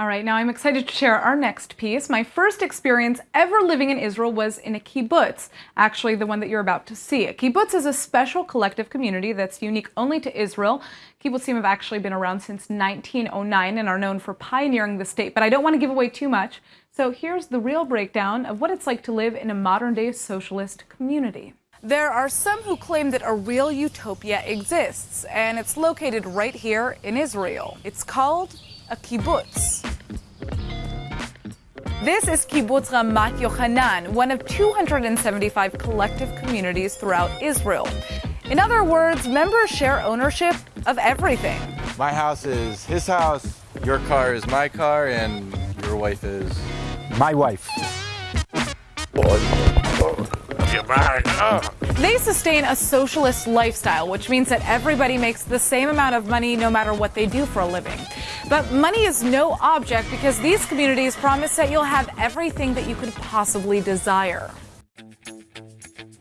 All right, now I'm excited to share our next piece. My first experience ever living in Israel was in a kibbutz, actually the one that you're about to see. A kibbutz is a special collective community that's unique only to Israel. Kibbutzim have actually been around since 1909 and are known for pioneering the state, but I don't want to give away too much. So here's the real breakdown of what it's like to live in a modern-day socialist community. There are some who claim that a real utopia exists, and it's located right here in Israel. It's called a kibbutz. This is Kibbutz Ramat Yochanan, one of 275 collective communities throughout Israel. In other words, members share ownership of everything. My house is his house, your car is my car, and your wife is... My wife. They sustain a socialist lifestyle, which means that everybody makes the same amount of money no matter what they do for a living. But money is no object because these communities promise that you'll have everything that you could possibly desire.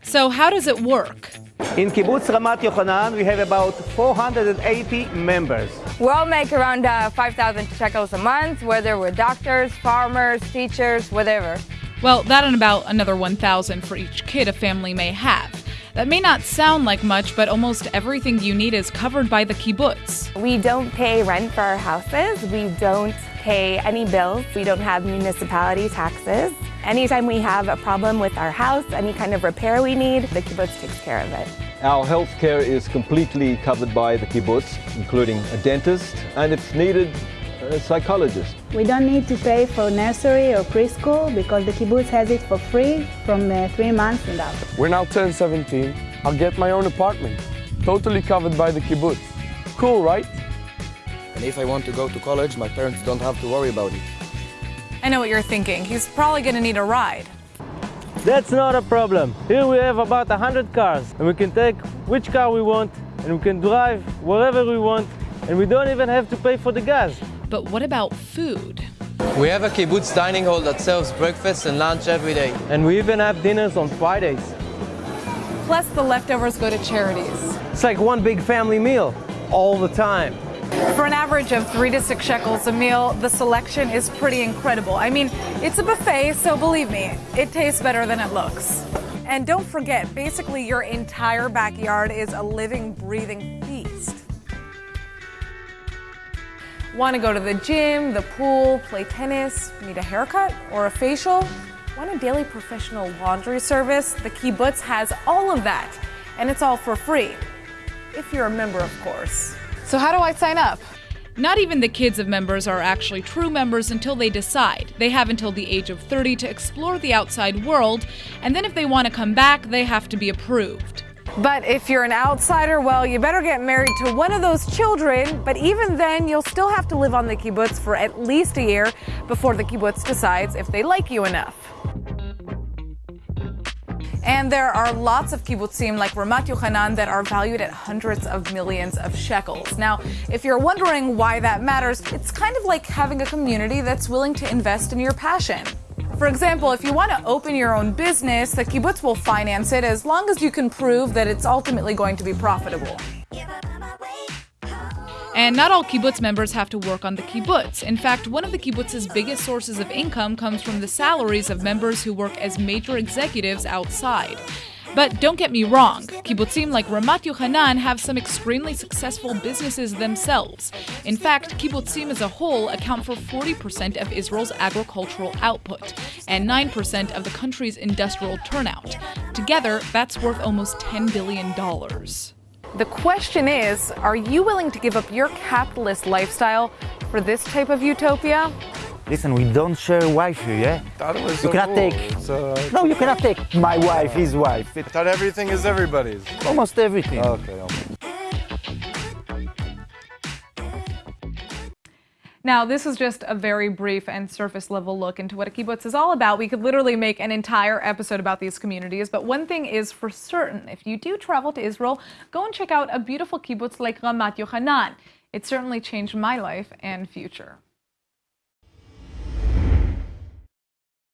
So, how does it work? In Kibbutz Ramat Yochanan, we have about 480 members. We all make around uh, 5,000 shekels a month, whether we're doctors, farmers, teachers, whatever. Well, that and about another 1,000 for each kid a family may have. That may not sound like much, but almost everything you need is covered by the kibbutz. We don't pay rent for our houses. We don't pay any bills. We don't have municipality taxes. Anytime we have a problem with our house, any kind of repair we need, the kibbutz takes care of it. Our health care is completely covered by the kibbutz, including a dentist, and if needed, a psychologist. We don't need to pay for nursery or preschool because the kibbutz has it for free from uh, three months and up. We're now turned 17. I'll get my own apartment, totally covered by the kibbutz. Cool, right? And if I want to go to college, my parents don't have to worry about it. I know what you're thinking. He's probably going to need a ride. That's not a problem. Here we have about 100 cars, and we can take which car we want, and we can drive wherever we want, and we don't even have to pay for the gas. But what about food? We have a kibbutz dining hall that serves breakfast and lunch every day. And we even have dinners on Fridays. Plus the leftovers go to charities. It's like one big family meal all the time. For an average of three to six shekels a meal, the selection is pretty incredible. I mean, it's a buffet, so believe me, it tastes better than it looks. And don't forget, basically your entire backyard is a living, breathing Want to go to the gym, the pool, play tennis, need a haircut or a facial? Want a daily professional laundry service? The Kibbutz has all of that, and it's all for free. If you're a member, of course. So how do I sign up? Not even the kids of members are actually true members until they decide. They have until the age of 30 to explore the outside world, and then if they want to come back, they have to be approved. But if you're an outsider, well, you better get married to one of those children. But even then, you'll still have to live on the kibbutz for at least a year before the kibbutz decides if they like you enough. And there are lots of kibbutzim like Ramat Yochanan that are valued at hundreds of millions of shekels. Now, if you're wondering why that matters, it's kind of like having a community that's willing to invest in your passion. For example, if you want to open your own business, the kibbutz will finance it as long as you can prove that it's ultimately going to be profitable. And not all kibbutz members have to work on the kibbutz. In fact, one of the kibbutz's biggest sources of income comes from the salaries of members who work as major executives outside. But don't get me wrong, kibbutzim like Ramat Yochanan have some extremely successful businesses themselves. In fact, kibbutzim as a whole account for 40% of Israel's agricultural output and 9% of the country's industrial turnout. Together, that's worth almost $10 billion. The question is, are you willing to give up your capitalist lifestyle for this type of utopia? Listen, we don't share Wi-Fi, yeah? Thought it was you so cannot cool. take. So, no, you cannot take my wife, his wife. I thought everything is everybody's. Almost everything. Okay, okay. Now, this is just a very brief and surface level look into what a kibbutz is all about. We could literally make an entire episode about these communities, but one thing is for certain. If you do travel to Israel, go and check out a beautiful kibbutz like Ramat Yochanan. It certainly changed my life and future.